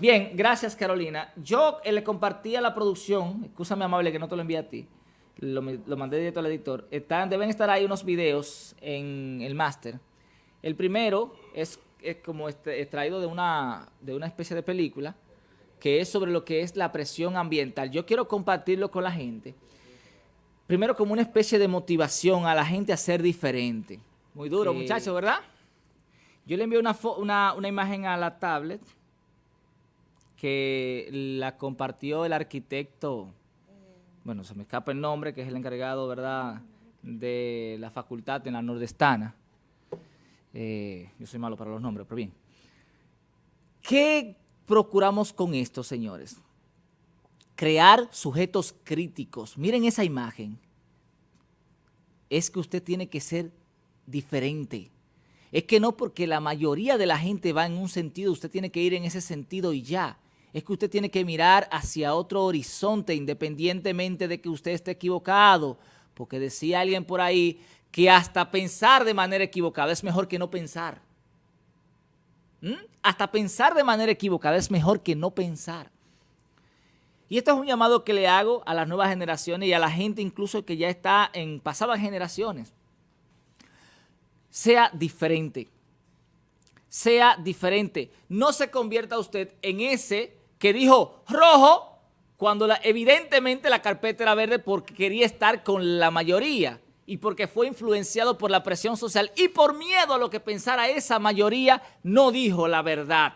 Bien, gracias Carolina. Yo eh, le compartí a la producción, escúchame amable que no te lo envié a ti, lo, lo mandé directo al editor, están, deben estar ahí unos videos en el máster. El primero es, como este, extraído de una, de una especie de película, que es sobre lo que es la presión ambiental. Yo quiero compartirlo con la gente. Primero como una especie de motivación a la gente a ser diferente. Muy duro, muchachos, ¿verdad? Yo le envié una, una, una imagen a la tablet que la compartió el arquitecto, bueno, se me escapa el nombre, que es el encargado, ¿verdad?, de la facultad en la nordestana. Eh, yo soy malo para los nombres, pero bien. ¿Qué procuramos con esto, señores? Crear sujetos críticos. Miren esa imagen. Es que usted tiene que ser diferente. Es que no porque la mayoría de la gente va en un sentido, usted tiene que ir en ese sentido y ya. Es que usted tiene que mirar hacia otro horizonte independientemente de que usted esté equivocado. Porque decía alguien por ahí que hasta pensar de manera equivocada es mejor que no pensar. ¿Mm? Hasta pensar de manera equivocada es mejor que no pensar. Y esto es un llamado que le hago a las nuevas generaciones y a la gente incluso que ya está en pasadas generaciones. Sea diferente. Sea diferente. No se convierta usted en ese que dijo rojo cuando evidentemente la carpeta era verde porque quería estar con la mayoría y porque fue influenciado por la presión social y por miedo a lo que pensara esa mayoría, no dijo la verdad.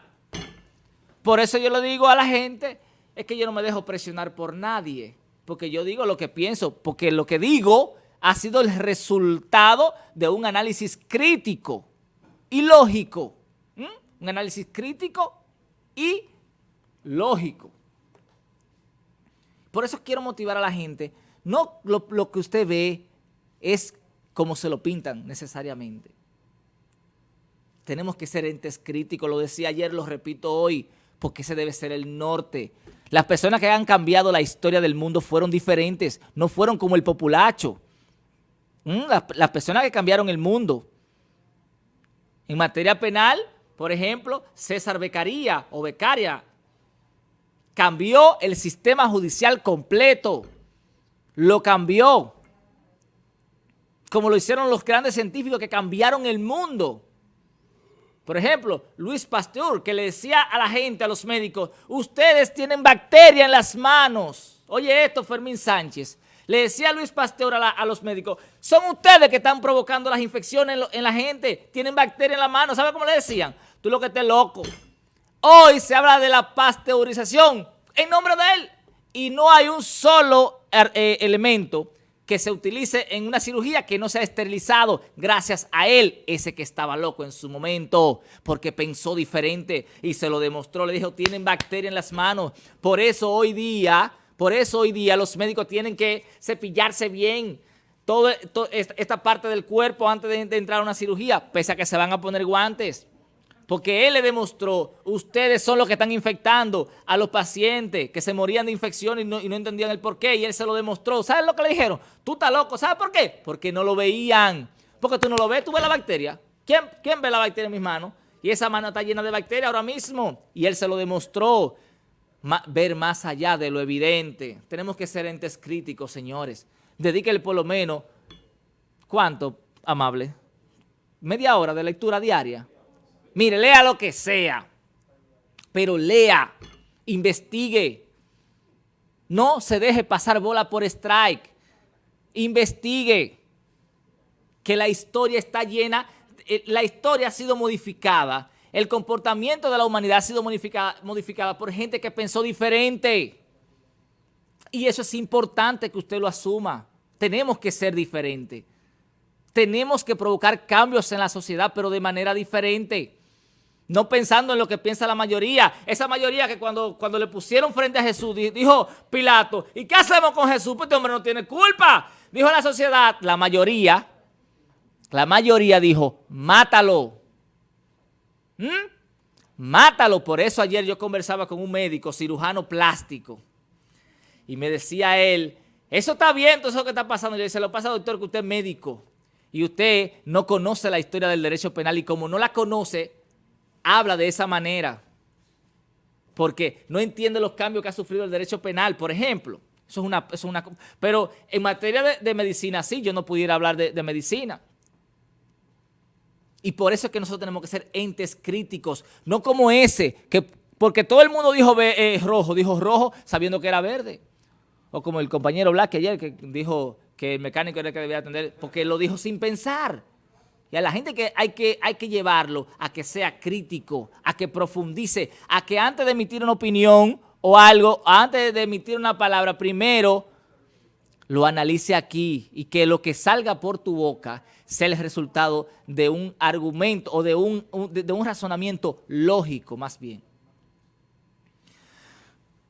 Por eso yo le digo a la gente, es que yo no me dejo presionar por nadie, porque yo digo lo que pienso, porque lo que digo ha sido el resultado de un análisis crítico y lógico. Un análisis crítico y lógico. Por eso quiero motivar a la gente. No lo, lo que usted ve es como se lo pintan necesariamente. Tenemos que ser entes críticos, lo decía ayer, lo repito hoy, porque ese debe ser el norte. Las personas que han cambiado la historia del mundo fueron diferentes, no fueron como el populacho. ¿Mm? Las, las personas que cambiaron el mundo. En materia penal, por ejemplo, César Becaría o Becaria cambió el sistema judicial completo, lo cambió como lo hicieron los grandes científicos que cambiaron el mundo. Por ejemplo, Luis Pasteur, que le decía a la gente, a los médicos, ustedes tienen bacteria en las manos. Oye esto, Fermín Sánchez. Le decía Luis Pasteur a, los médicos, son ustedes que están provocando las infecciones en, en, la gente, tienen bacteria en la mano. ¿Sabe cómo le decían? Tú lo que estés loco. Hoy se habla de la pasteurización en nombre de él. Y no hay un solo eh, elemento que se utilice en una cirugía que no sea esterilizado gracias a él, ese que estaba loco en su momento, porque pensó diferente y se lo demostró, le dijo, tienen bacteria en las manos, por eso hoy día, por eso hoy día los médicos tienen que cepillarse bien, toda esta parte del cuerpo antes de, de entrar a una cirugía, pese a que se van a poner guantes porque él le demostró, ustedes son los que están infectando a los pacientes que se morían de infección y no, entendían el por qué, y él se lo demostró. ¿Sabes lo que le dijeron? Tú estás loco, ¿sabes por qué? Porque no lo veían. Porque tú no lo ves, tú ves la bacteria. ¿Quién, quién ve la bacteria en mis manos? Y esa mano está llena de bacterias ahora mismo. Y él se lo demostró. ver más allá de lo evidente. Tenemos que ser entes críticos, señores. Dedíquele por lo menos, ¿cuánto, amable? Media hora de lectura diaria Mire, lea lo que sea, pero lea, investigue. No se deje pasar bola por strike. Investigue que la historia está llena, eh, la historia ha sido modificada, el comportamiento de la humanidad ha sido modificada, modificada por gente que pensó diferente. Y eso es importante que usted lo asuma. Tenemos que ser diferentes. Tenemos que provocar cambios en la sociedad, pero de manera diferente no pensando en lo que piensa la mayoría. Esa mayoría que cuando, cuando le pusieron frente a Jesús, dijo Pilato, ¿y qué hacemos con Jesús? Pues este hombre no tiene culpa. Dijo la sociedad, la mayoría, la mayoría dijo, mátalo. ¿Mm? Mátalo. Por eso ayer yo conversaba con un médico, cirujano plástico, y me decía él, eso está bien, todo eso que está pasando. Yo le lo pasa, doctor, que usted es médico, y usted no conoce la historia del derecho penal, y como no la conoce, habla de esa manera. porque no entiende los cambios que ha sufrido el derecho penal, por ejemplo. Eso es una... Eso una pero en materia de, medicina, sí, yo no pudiera hablar de, medicina. Y por eso es que nosotros tenemos que ser entes críticos, no como ese, que porque todo el mundo dijo eh, rojo, dijo rojo sabiendo que era verde. O como el compañero Black ayer que dijo que el mecánico era el que debía atender, porque lo dijo sin pensar. Y a la gente que hay, que hay que llevarlo a que sea crítico, a que profundice, a que antes de emitir una opinión o algo, antes de emitir una palabra, primero lo analice aquí y que lo que salga por tu boca sea el resultado de un argumento o de un, de un razonamiento lógico más bien.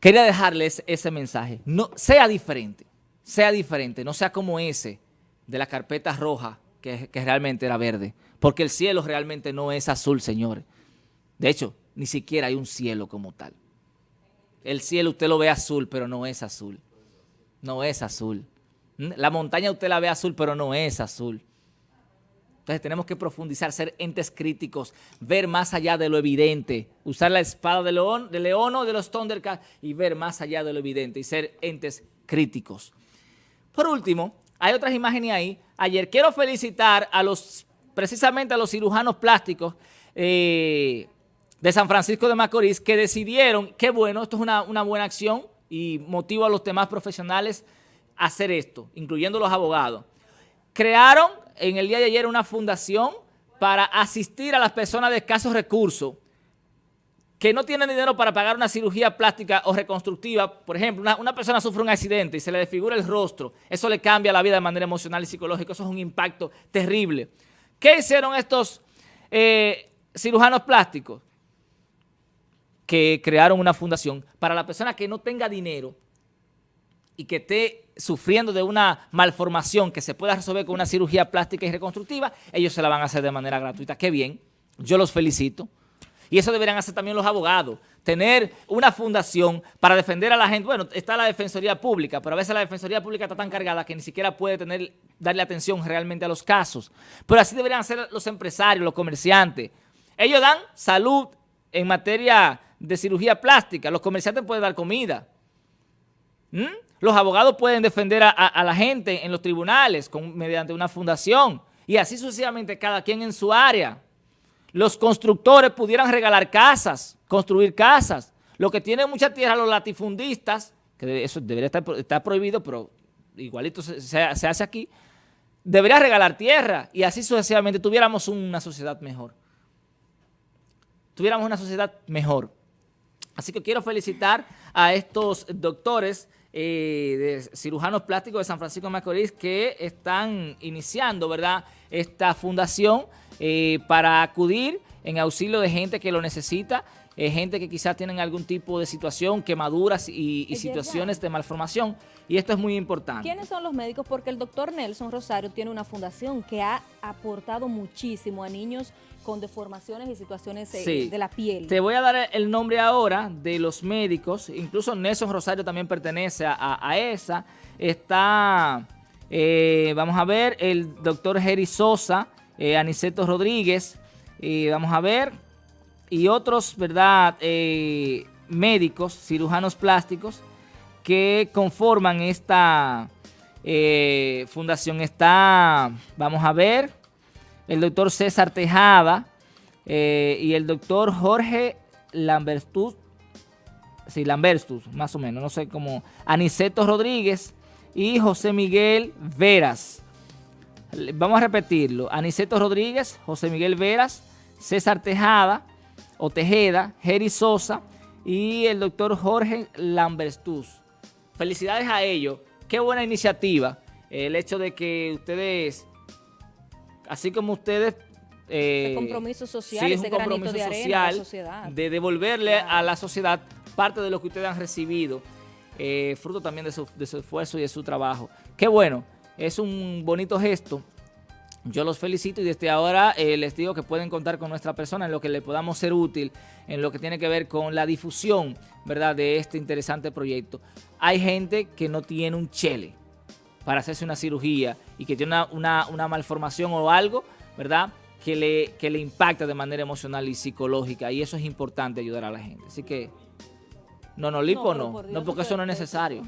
Quería dejarles ese mensaje. No, sea diferente, sea diferente, no sea como ese de la carpeta roja que, realmente era verde. Porque el cielo realmente no es azul, señores. De hecho, ni siquiera hay un cielo como tal. El cielo usted lo ve azul, pero no es azul. No es azul. La montaña usted la ve azul, pero no es azul. Entonces tenemos que profundizar, ser entes críticos, ver más allá de lo evidente, usar la espada de león, de león o de los Thundercats y ver más allá de lo evidente y ser entes críticos. Por último, hay otras imágenes ahí. Ayer quiero felicitar a los, precisamente a los cirujanos plásticos eh, de San Francisco de Macorís que decidieron, qué bueno, esto es una, una buena acción y motivo a los demás profesionales a hacer esto, incluyendo los abogados. Crearon en el día de ayer una fundación para asistir a las personas de escasos recursos que no tienen dinero para pagar una cirugía plástica o reconstructiva, por ejemplo, una, persona sufre un accidente y se le desfigura el rostro, eso le cambia la vida de manera emocional y psicológica, eso es un impacto terrible. ¿Qué hicieron estos eh, cirujanos plásticos? Que crearon una fundación para la persona que no tenga dinero y que esté sufriendo de una malformación que se pueda resolver con una cirugía plástica y reconstructiva, ellos se la van a hacer de manera gratuita. Qué bien, yo los felicito. Y eso deberían hacer también los abogados, tener una fundación para defender a la gente. Bueno, está la Defensoría Pública, pero a veces la Defensoría Pública está tan cargada que ni siquiera puede tener, darle atención realmente a los casos. Pero así deberían ser los empresarios, los comerciantes. Ellos dan salud en materia de cirugía plástica, los comerciantes pueden dar comida. ¿Mm? Los abogados pueden defender a, la gente en los tribunales mediante una fundación y así sucesivamente cada quien en su área los constructores pudieran regalar casas, construir casas. Lo que tienen mucha tierra los latifundistas, que eso debería estar, prohibido, pero igualito se, hace aquí, debería regalar tierra y así sucesivamente tuviéramos una sociedad mejor. Tuviéramos una sociedad mejor. Así que quiero felicitar a estos doctores eh, de cirujanos plásticos de San Francisco de Macorís que están iniciando, ¿verdad?, esta fundación eh, para acudir en auxilio de gente que lo necesita, eh, gente que quizás tienen algún tipo de situación, quemaduras y, y situaciones de malformación. Y esto es muy importante. ¿Quiénes son los médicos? Porque el doctor Nelson Rosario tiene una fundación que ha aportado muchísimo a niños con deformaciones y situaciones eh, de la piel. Te voy a dar el nombre ahora de los médicos, incluso Nelson Rosario también pertenece a, esa. Está, vamos a ver, el doctor Jerry Sosa, eh, Aniceto Rodríguez, eh, vamos a ver, y otros, ¿verdad?, eh, médicos, cirujanos plásticos, que conforman esta fundación. Está, vamos a ver, el doctor César Tejada y el doctor Jorge Lambertus, sí, Lambertus, más o menos, no sé cómo, Aniceto Rodríguez y José Miguel Veras. Vamos a repetirlo. Aniceto Rodríguez, José Miguel Veras, César Tejada o Tejeda, Jerry Sosa y el doctor Jorge Lambertus. Felicidades a ellos. Qué buena iniciativa. El hecho de que ustedes, así como ustedes... Eh, compromiso social, ese compromiso de social de devolverle a la sociedad parte de lo que ustedes han recibido, eh, fruto también de su, de su esfuerzo y de su trabajo. Qué bueno. Es un bonito gesto. Yo los felicito y desde ahora eh, les digo que pueden contar con nuestra persona en lo que le podamos ser útil, en lo que tiene que ver con la difusión, ¿verdad?, de este interesante proyecto. Hay gente que no tiene un chele para hacerse una cirugía y que tiene una, malformación o algo, ¿verdad?, que le, que le impacta de manera emocional y psicológica y eso es importante ayudar a la gente. Así que No, no, lipo no, no, porque eso no es necesario.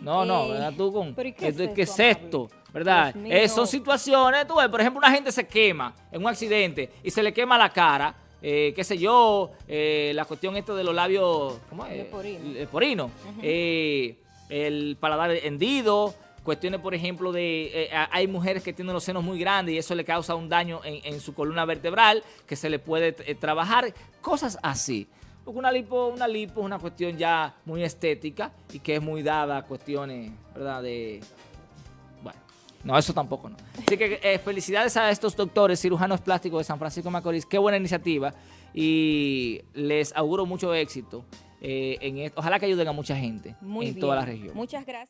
No, no, ¿verdad? Tú con... qué, es, esto? ¿Verdad? Eh, son situaciones, tú ves, por ejemplo, una gente se quema en un accidente y se le quema la cara, eh, qué sé yo, eh, la cuestión esto de los labios, ¿cómo es? El porino. el paladar hendido, cuestiones, por ejemplo, de hay mujeres que tienen los senos muy grandes y eso le causa un daño en, su columna vertebral que se le puede trabajar, cosas así. Porque una lipo, una lipo es una cuestión ya muy estética y que es muy dada a cuestiones, ¿verdad? De, no, eso tampoco no. Así que eh, felicidades a estos doctores cirujanos plásticos de San Francisco de Macorís. Qué buena iniciativa y les auguro mucho éxito. Eh, en Ojalá que ayuden a mucha gente en toda la región. Muchas gracias.